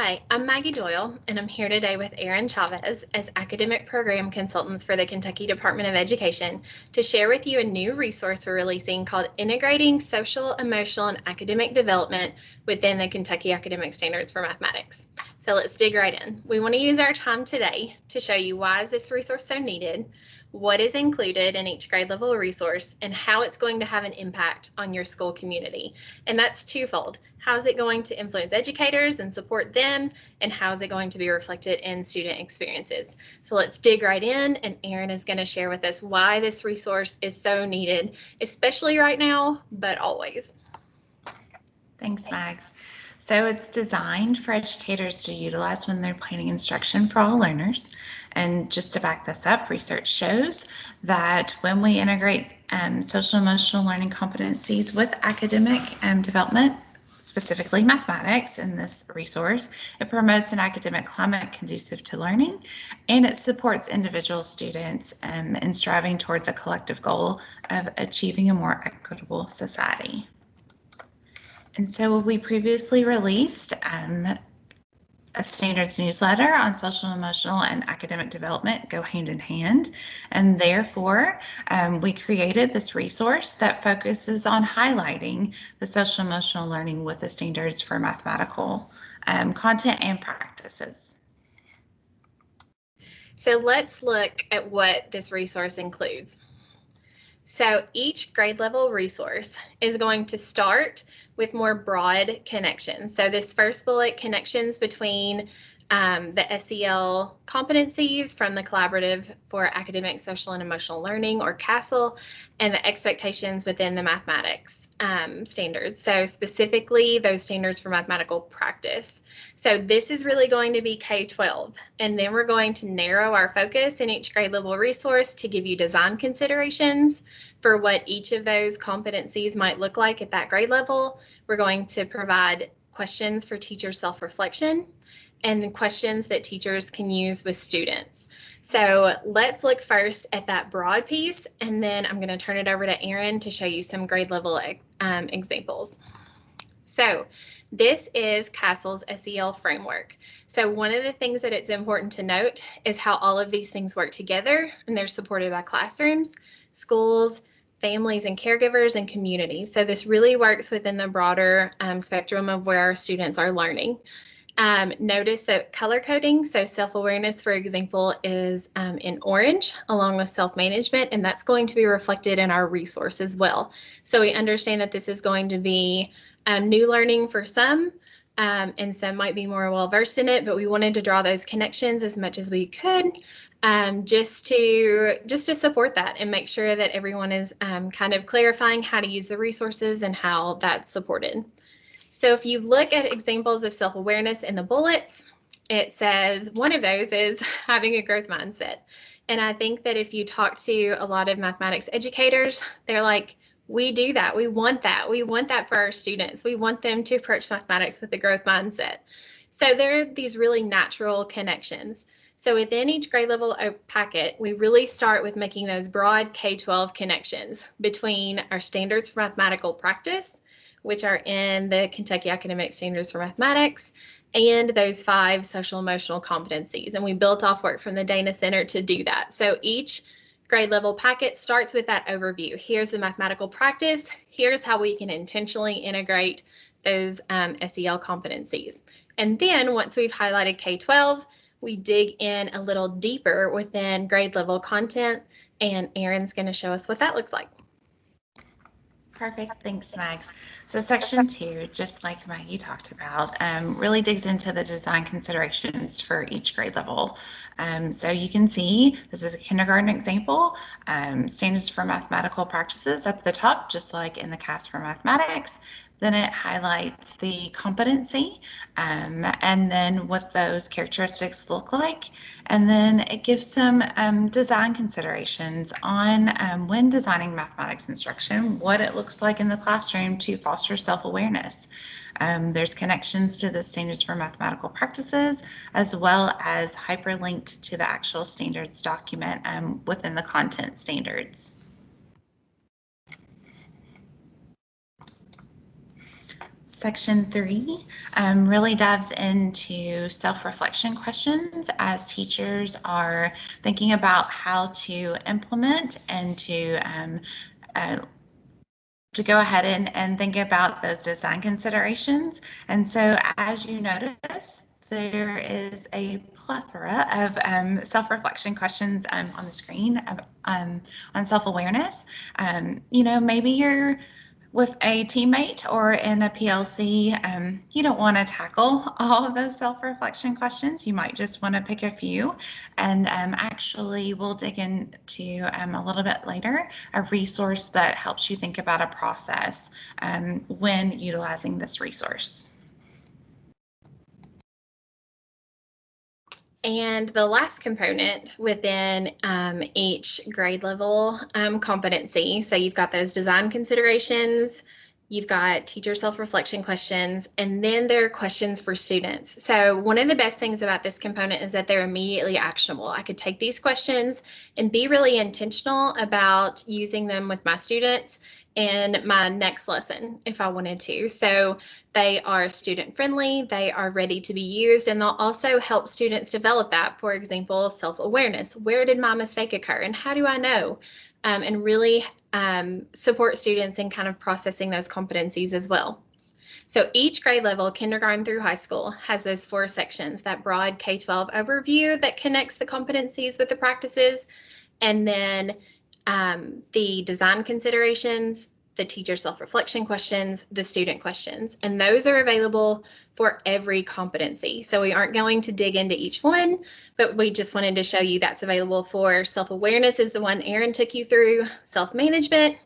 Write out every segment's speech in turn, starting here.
Hi, I'm Maggie Doyle, and I'm here today with Erin Chavez as Academic Program Consultants for the Kentucky Department of Education to share with you a new resource we're releasing called Integrating Social, Emotional, and Academic Development within the Kentucky Academic Standards for Mathematics. So let's dig right in. We want to use our time today to show you why is this resource so needed, what is included in each grade level resource, and how it's going to have an impact on your school community. And that's twofold. How is it going to influence educators and support them? And how is it going to be reflected in student experiences? So let's dig right in and Erin is going to share with us why this resource is so needed, especially right now, but always. Thanks, Mags. So it's designed for educators to utilize when they're planning instruction for all learners. And just to back this up, research shows that when we integrate um, social emotional learning competencies with academic um, development, specifically mathematics in this resource. It promotes an academic climate conducive to learning, and it supports individual students um, in striving towards a collective goal of achieving a more equitable society. And so we previously released um, a standards newsletter on social, emotional, and academic development go hand in hand. And therefore, um, we created this resource that focuses on highlighting the social, emotional learning with the standards for mathematical um, content and practices. So let's look at what this resource includes. So each grade level resource is going to start with more broad connections. So this first bullet, connections between um, the SEL competencies from the Collaborative for Academic, Social, and Emotional Learning, or CASEL, and the expectations within the mathematics um, standards. So specifically those standards for mathematical practice. So this is really going to be K-12, and then we're going to narrow our focus in each grade level resource to give you design considerations for what each of those competencies might look like at that grade level. We're going to provide questions for teacher self-reflection and questions that teachers can use with students. So let's look first at that broad piece, and then I'm going to turn it over to Erin to show you some grade level um, examples. So this is CASEL's SEL framework. So one of the things that it's important to note is how all of these things work together, and they're supported by classrooms, schools, families and caregivers and communities. So this really works within the broader um, spectrum of where our students are learning. Um, notice that color coding, so self-awareness, for example, is um, in orange along with self-management, and that's going to be reflected in our resource as well. So we understand that this is going to be um, new learning for some, um, and some might be more well-versed in it, but we wanted to draw those connections as much as we could um, just to just to support that and make sure that everyone is um, kind of clarifying how to use the resources and how that's supported. So if you look at examples of self-awareness in the bullets, it says one of those is having a growth mindset. And I think that if you talk to a lot of mathematics educators, they're like, we do that. We want that. We want that for our students. We want them to approach mathematics with a growth mindset. So there are these really natural connections. So within each grade level packet, we really start with making those broad K-12 connections between our standards for mathematical practice which are in the Kentucky Academic Standards for Mathematics, and those five social emotional competencies. And we built off work from the Dana Center to do that. So each grade level packet starts with that overview. Here's the mathematical practice. Here's how we can intentionally integrate those um, SEL competencies. And then once we've highlighted K-12, we dig in a little deeper within grade level content and Erin's going to show us what that looks like. Perfect. Thanks, Mags. So section two, just like Maggie talked about, um, really digs into the design considerations for each grade level. Um, so you can see this is a kindergarten example, um, standards for mathematical practices up at the top, just like in the KAS for mathematics. Then it highlights the competency um, and then what those characteristics look like. And then it gives some um, design considerations on um, when designing mathematics instruction, what it looks like in the classroom to foster self-awareness. Um, there's connections to the standards for mathematical practices, as well as hyperlinked to the actual standards document um, within the content standards. Section three um, really dives into self-reflection questions as teachers are thinking about how to implement and to um, uh, to go ahead and, and think about those design considerations. And so as you notice, there is a plethora of um, self-reflection questions um, on the screen um, on self-awareness. Um, you know, maybe you're with a teammate or in a PLC, um, you don't want to tackle all of those self-reflection questions. You might just want to pick a few. And um, actually, we'll dig into um, a little bit later a resource that helps you think about a process um, when utilizing this resource. And the last component within um, each grade level um, competency, so you've got those design considerations, you've got teacher self-reflection questions, and then there are questions for students. So one of the best things about this component is that they're immediately actionable. I could take these questions and be really intentional about using them with my students in my next lesson if I wanted to. So they are student friendly, they are ready to be used, and they'll also help students develop that. For example, self-awareness. Where did my mistake occur and how do I know? Um, and really um, support students in kind of processing those competencies as well. So each grade level, kindergarten through high school, has those four sections, that broad K-12 overview that connects the competencies with the practices, and then um, the design considerations, the teacher self-reflection questions, the student questions, and those are available for every competency. So we aren't going to dig into each one, but we just wanted to show you that's available for self-awareness is the one Erin took you through, self-management,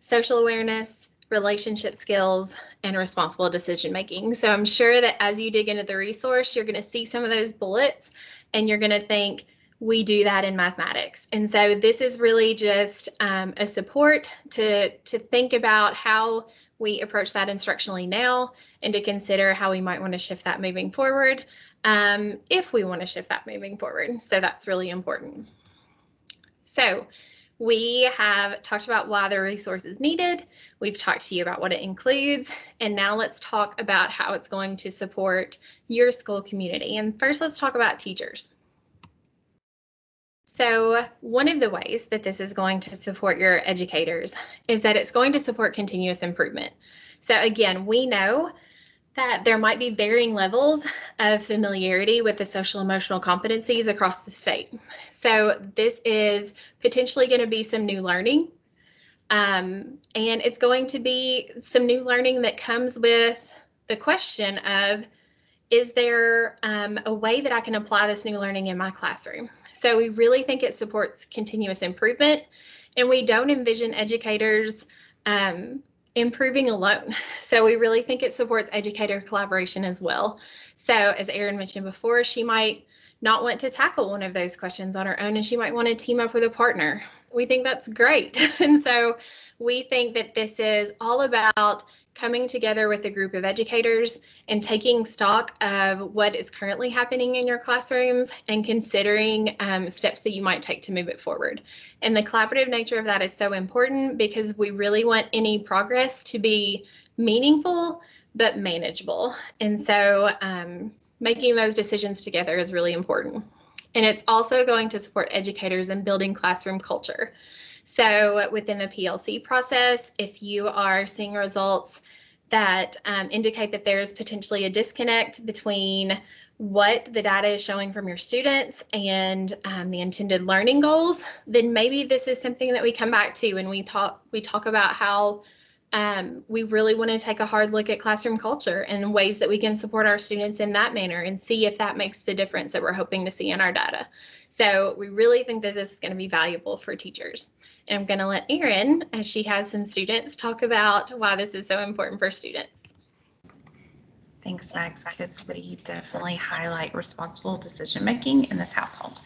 social awareness, relationship skills, and responsible decision making. So I'm sure that as you dig into the resource, you're going to see some of those bullets and you're going to think, we do that in mathematics. And so this is really just um, a support to, to think about how we approach that instructionally now and to consider how we might want to shift that moving forward um, if we want to shift that moving forward. So that's really important. So we have talked about why the resource is needed. We've talked to you about what it includes. And now let's talk about how it's going to support your school community. And first, let's talk about teachers. So one of the ways that this is going to support your educators is that it's going to support continuous improvement. So again, we know that there might be varying levels of familiarity with the social emotional competencies across the state. So this is potentially going to be some new learning. Um, and it's going to be some new learning that comes with the question of, is there um, a way that I can apply this new learning in my classroom? So we really think it supports continuous improvement and we don't envision educators um, improving alone. So we really think it supports educator collaboration as well. So as Erin mentioned before, she might not want to tackle one of those questions on her own and she might want to team up with a partner. We think that's great. and so we think that this is all about coming together with a group of educators and taking stock of what is currently happening in your classrooms and considering um, steps that you might take to move it forward. And the collaborative nature of that is so important because we really want any progress to be meaningful but manageable. And so um, making those decisions together is really important. And it's also going to support educators in building classroom culture. So within the PLC process, if you are seeing results that um, indicate that there's potentially a disconnect between what the data is showing from your students and um, the intended learning goals, then maybe this is something that we come back to when we talk we talk about how um, we really want to take a hard look at classroom culture and ways that we can support our students in that manner and see if that makes the difference that we're hoping to see in our data. So we really think that this is going to be valuable for teachers. And I'm going to let Erin, as she has some students, talk about why this is so important for students. Thanks, Mags, because we definitely highlight responsible decision making in this household.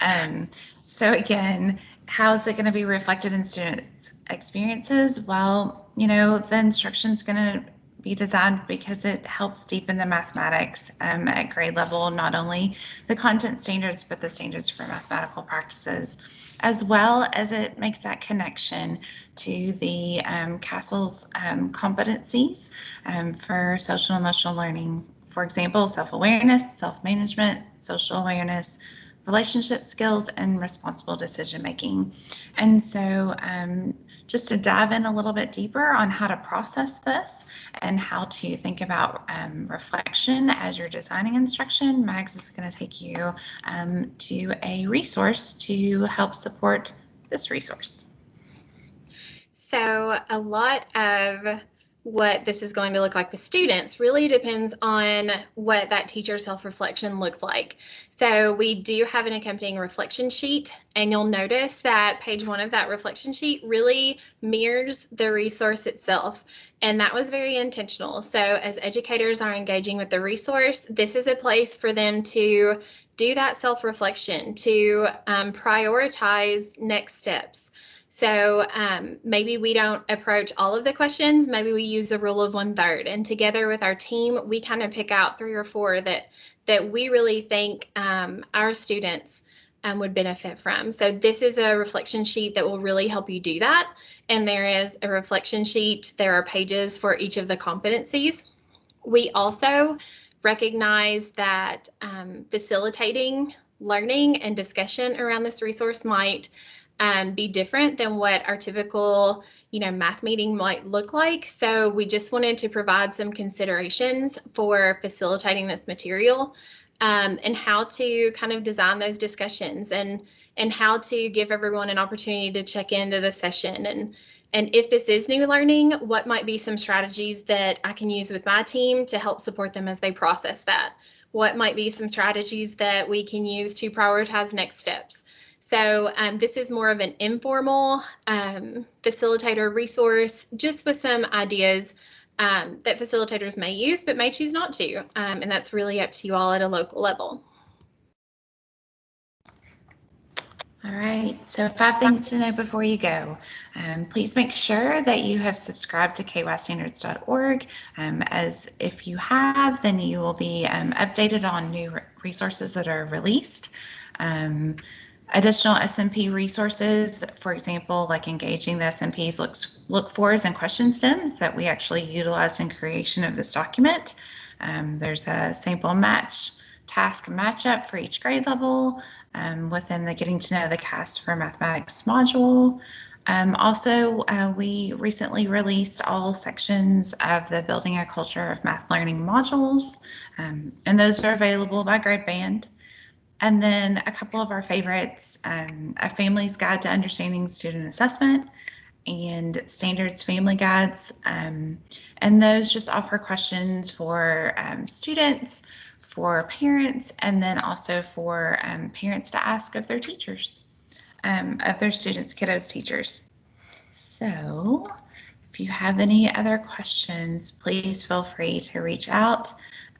Um, so again, how is it going to be reflected in students' experiences? Well, you know, the instruction is going to be designed because it helps deepen the mathematics um, at grade level, not only the content standards, but the standards for mathematical practices, as well as it makes that connection to the um, CASEL's um, competencies um, for social emotional learning. For example, self-awareness, self-management, social awareness, relationship skills, and responsible decision making. And so um, just to dive in a little bit deeper on how to process this and how to think about um, reflection as you're designing instruction, Mags is going to take you um, to a resource to help support this resource. So a lot of what this is going to look like with students really depends on what that teacher self-reflection looks like. So we do have an accompanying reflection sheet and you'll notice that page one of that reflection sheet really mirrors the resource itself. And that was very intentional. So as educators are engaging with the resource, this is a place for them to do that self-reflection, to um, prioritize next steps. So um, maybe we don't approach all of the questions. Maybe we use a rule of one third, and together with our team, we kind of pick out three or four that that we really think um, our students um, would benefit from. So this is a reflection sheet that will really help you do that. And there is a reflection sheet. There are pages for each of the competencies. We also recognize that um, facilitating learning and discussion around this resource might um, be different than what our typical, you know, math meeting might look like. So we just wanted to provide some considerations for facilitating this material um, and how to kind of design those discussions and and how to give everyone an opportunity to check into the session and and if this is new learning, what might be some strategies that I can use with my team to help support them as they process that? What might be some strategies that we can use to prioritize next steps? So um, this is more of an informal um, facilitator resource, just with some ideas um, that facilitators may use, but may choose not to. Um, and that's really up to you all at a local level. All right, so five things to know before you go. Um, please make sure that you have subscribed to kystandards.org. Um, as if you have, then you will be um, updated on new resources that are released. Additional SMP resources, for example, like engaging the SMPs looks, look fors and question stems that we actually utilized in creation of this document. Um, there's a sample match task matchup for each grade level um, within the Getting to Know the KAS for Mathematics module. Um, also, uh, we recently released all sections of the Building a Culture of Math Learning modules, um, and those are available by grade band. And then a couple of our favorites, um, A Family's Guide to Understanding Student Assessment and Standards Family Guides. Um, and those just offer questions for um, students, for parents, and then also for um, parents to ask of their teachers, um, of their students, kiddos, teachers. So if you have any other questions, please feel free to reach out.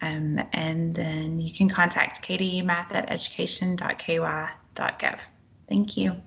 Um, and then you can contact Katie Math at education.ky.gov. Thank you.